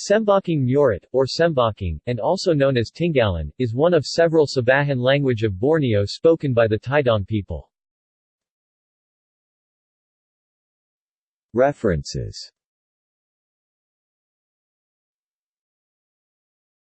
Sembakung Murut, or Sembakung, and also known as Tinggalan, is one of several Sabahan language of Borneo spoken by the Taidong people. References